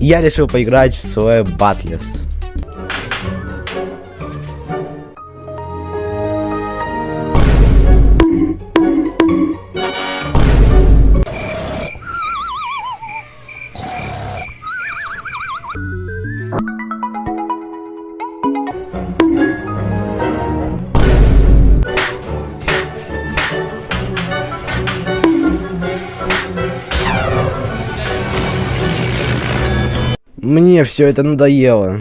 я решил поиграть в свой Батлес. Мне все это надоело.